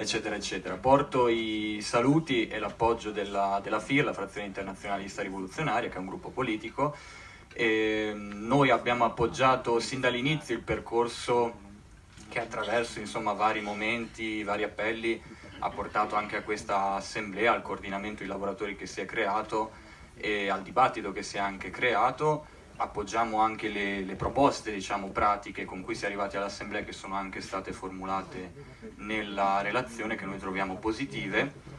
eccetera eccetera. Porto i saluti e l'appoggio della, della FIR, la frazione internazionalista rivoluzionaria, che è un gruppo politico. E noi abbiamo appoggiato sin dall'inizio il percorso che attraverso insomma, vari momenti, vari appelli ha portato anche a questa assemblea, al coordinamento dei lavoratori che si è creato e al dibattito che si è anche creato appoggiamo anche le, le proposte diciamo, pratiche con cui si è arrivati all'Assemblea che sono anche state formulate nella relazione che noi troviamo positive.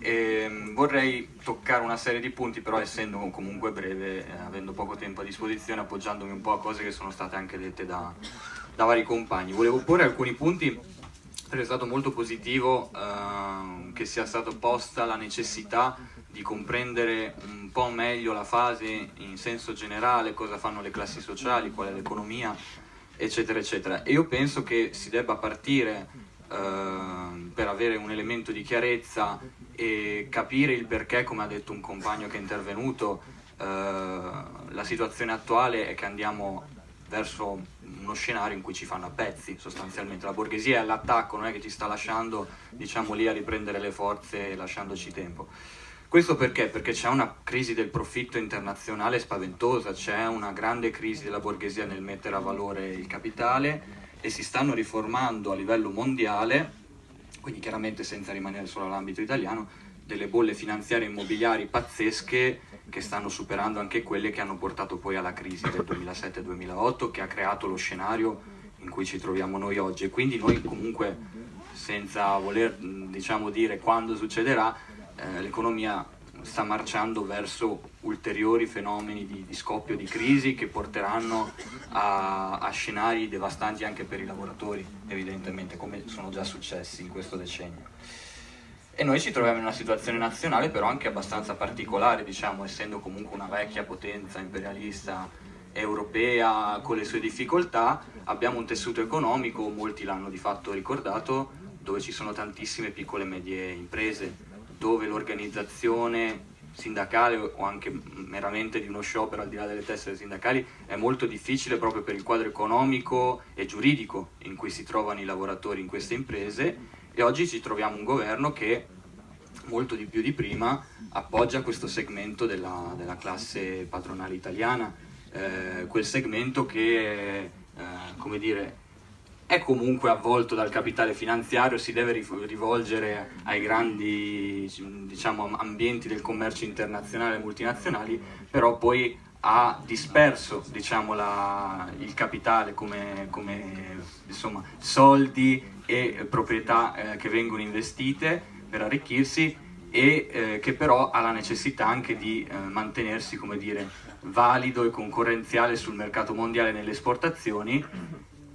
E ehm, vorrei toccare una serie di punti, però essendo comunque breve, eh, avendo poco tempo a disposizione, appoggiandomi un po' a cose che sono state anche dette da, da vari compagni. Volevo porre alcuni punti perché è stato molto positivo eh, che sia stata posta la necessità di comprendere un po' meglio la fase in senso generale, cosa fanno le classi sociali, qual è l'economia, eccetera, eccetera. E io penso che si debba partire eh, per avere un elemento di chiarezza e capire il perché, come ha detto un compagno che è intervenuto, eh, la situazione attuale è che andiamo verso uno scenario in cui ci fanno a pezzi sostanzialmente. La borghesia è all'attacco, non è che ci sta lasciando diciamo, lì a riprendere le forze lasciandoci tempo. Questo perché? Perché c'è una crisi del profitto internazionale spaventosa, c'è una grande crisi della borghesia nel mettere a valore il capitale e si stanno riformando a livello mondiale, quindi chiaramente senza rimanere solo all'ambito italiano, delle bolle finanziarie immobiliari pazzesche che stanno superando anche quelle che hanno portato poi alla crisi del 2007-2008 che ha creato lo scenario in cui ci troviamo noi oggi e quindi noi comunque senza voler diciamo, dire quando succederà eh, l'economia sta marciando verso ulteriori fenomeni di, di, scoppio di crisi che porteranno a, a, scenari devastanti anche per i lavoratori, evidentemente, come sono già successi in questo decennio. E noi ci troviamo in una situazione nazionale però anche abbastanza particolare, diciamo, essendo comunque una vecchia potenza imperialista europea con le sue difficoltà, abbiamo un tessuto economico, molti l'hanno di fatto ricordato, dove ci sono tantissime piccole e medie imprese, dove l'organizzazione sindacale o anche meramente di uno sciopero al di là delle tessere sindacali è molto difficile proprio per il quadro economico e giuridico in cui si trovano i lavoratori in queste imprese e oggi ci troviamo un governo che molto di più di prima appoggia questo segmento della, della classe patronale italiana, eh, quel segmento che eh, come dire, è comunque avvolto dal capitale finanziario, si deve rivolgere ai grandi diciamo, ambienti del commercio internazionale e multinazionali, però poi ha disperso diciamo, la, il capitale come, come insomma, soldi e proprietà eh, che vengono investite per arricchirsi e eh, che però ha la necessità anche di eh, mantenersi dire, valido e concorrenziale sul mercato mondiale nelle esportazioni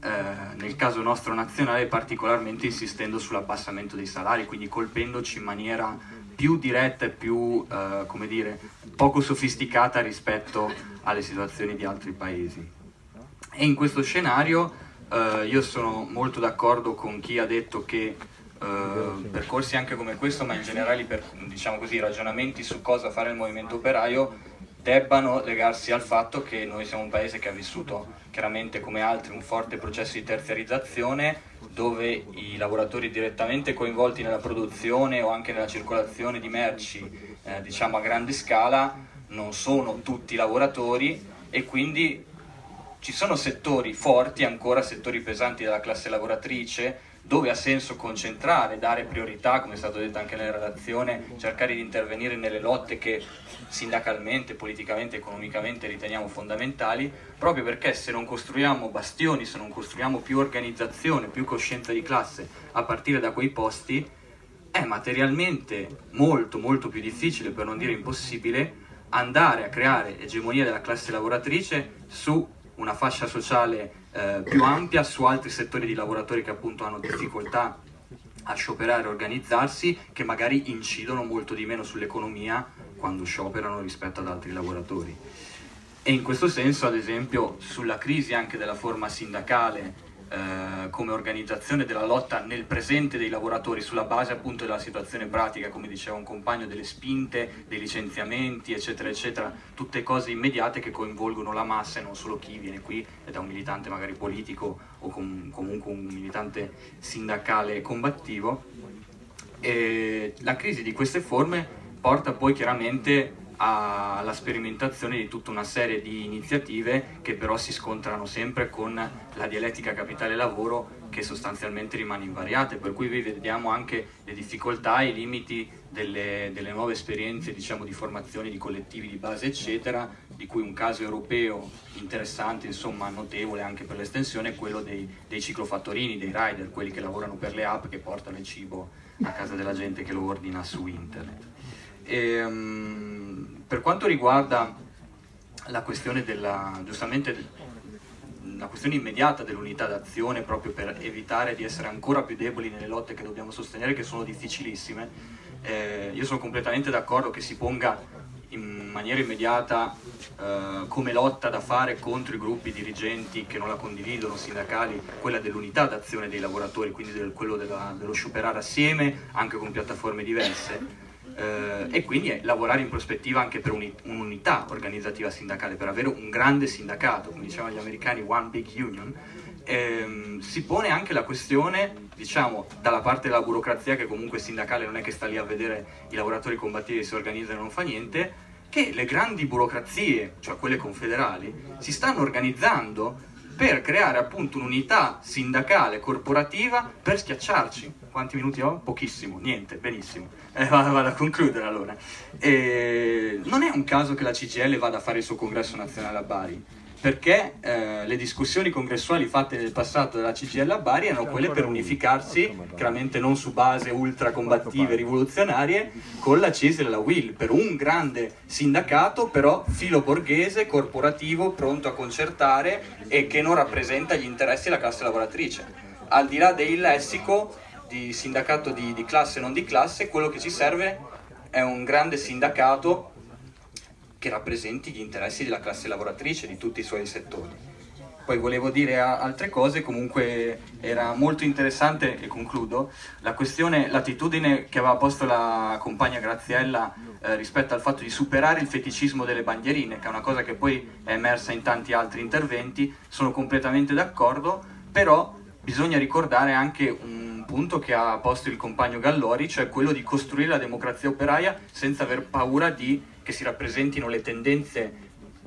eh, nel caso nostro nazionale particolarmente insistendo sull'abbassamento dei salari, quindi colpendoci in maniera più diretta e più, eh, come dire, poco sofisticata rispetto alle situazioni di altri paesi. E in questo scenario eh, io sono molto d'accordo con chi ha detto che Uh, percorsi anche come questo, ma in generale per diciamo così, ragionamenti su cosa fare il movimento operaio debbano legarsi al fatto che noi siamo un paese che ha vissuto chiaramente come altri un forte processo di terziarizzazione dove i lavoratori direttamente coinvolti nella produzione o anche nella circolazione di merci eh, diciamo a grande scala non sono tutti lavoratori e quindi ci sono settori forti ancora, settori pesanti della classe lavoratrice dove ha senso concentrare, dare priorità, come è stato detto anche nella relazione, cercare di intervenire nelle lotte che sindacalmente, politicamente, economicamente riteniamo fondamentali, proprio perché se non costruiamo bastioni, se non costruiamo più organizzazione, più coscienza di classe a partire da quei posti, è materialmente molto molto più difficile, per non dire impossibile, andare a creare egemonia della classe lavoratrice su una fascia sociale eh, più ampia su altri settori di lavoratori che appunto hanno difficoltà a scioperare e organizzarsi, che magari incidono molto di meno sull'economia quando scioperano rispetto ad altri lavoratori. E in questo senso, ad esempio, sulla crisi anche della forma sindacale eh, come organizzazione della lotta nel presente dei lavoratori sulla base appunto della situazione pratica, come diceva un compagno, delle spinte, dei licenziamenti, eccetera, eccetera, tutte cose immediate che coinvolgono la massa e non solo chi viene qui è un militante magari politico o com comunque un militante sindacale combattivo. E la crisi di queste forme porta poi chiaramente alla sperimentazione di tutta una serie di iniziative che però si scontrano sempre con la dialettica capitale-lavoro che sostanzialmente rimane invariata, per cui vediamo anche le difficoltà e i limiti delle, delle nuove esperienze diciamo, di formazione di collettivi di base eccetera, di cui un caso europeo interessante, insomma notevole anche per l'estensione è quello dei, dei ciclofattorini, dei rider, quelli che lavorano per le app che portano il cibo a casa della gente che lo ordina su internet. E, um, per quanto riguarda la questione della, la questione immediata dell'unità d'azione proprio per evitare di essere ancora più deboli nelle lotte che dobbiamo sostenere che sono difficilissime eh, io sono completamente d'accordo che si ponga in maniera immediata eh, come lotta da fare contro i gruppi dirigenti che non la condividono, sindacali, quella dell'unità d'azione dei lavoratori, quindi del, quello della, dello scioperare assieme, anche con piattaforme diverse, eh, e quindi lavorare in prospettiva anche per un'unità organizzativa sindacale, per avere un grande sindacato, come dicevano gli americani, one big union, ehm, si pone anche la questione, diciamo, dalla parte della burocrazia che comunque sindacale non è che sta lì a vedere i lavoratori combattivi si organizzano e non fa niente, che le grandi burocrazie, cioè quelle confederali, si stanno organizzando per creare appunto un'unità sindacale corporativa per schiacciarci. Quanti minuti ho? Pochissimo, niente, benissimo. Eh, vado, vado, a concludere allora. E non è un caso che la CGL vada a fare il suo congresso nazionale a Bari perché eh, le discussioni congressuali fatte nel passato dalla CGL a Bari erano quelle per unificarsi, chiaramente non su base ultracombattive rivoluzionarie, con la CISL e la WIL, per un grande sindacato però filo borghese, corporativo, pronto a concertare e che non rappresenta gli interessi della classe lavoratrice. Al di là del lessico di sindacato di, di classe e non di classe, quello che ci serve è un grande sindacato che rappresenti gli interessi della classe lavoratrice di tutti i suoi settori. Poi volevo dire altre cose, comunque era molto interessante, e concludo, la questione, l'attitudine che aveva posto la compagna Graziella eh, rispetto al fatto di superare il feticismo delle bandierine, che è una cosa che poi è emersa in tanti altri interventi, sono completamente d'accordo, però bisogna ricordare anche un punto che ha posto il compagno Gallori, cioè quello di costruire la democrazia operaia senza aver paura di che si rappresentino le tendenze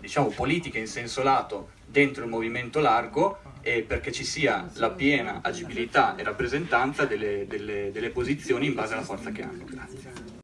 diciamo, politiche in senso lato dentro il movimento largo e perché ci sia la piena agibilità e rappresentanza delle, delle, delle posizioni in base alla forza che hanno. Grazie.